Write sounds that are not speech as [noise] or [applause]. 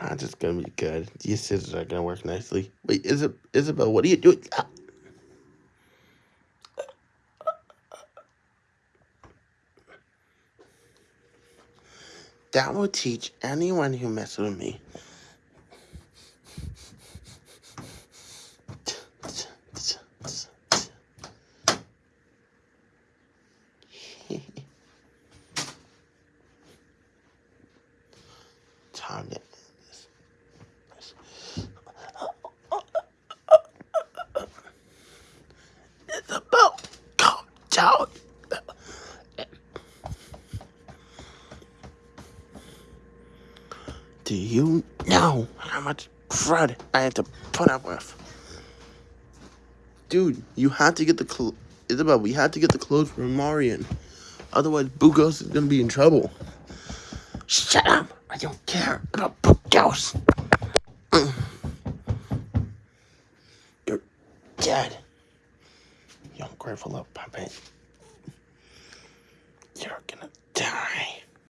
That's just gonna be good. These scissors are gonna work nicely. Wait, Isab Isabel, what are you doing? Ah. That will teach anyone who messes with me. [laughs] Time Do you know how much crud I had to put up with? Dude, you had to get the clothes. Isabel, we had to get the clothes from Marion. Otherwise, Bugos is gonna be in trouble. Shut up! I don't care about Bugos! You're dead. You ungrateful little puppet. You're gonna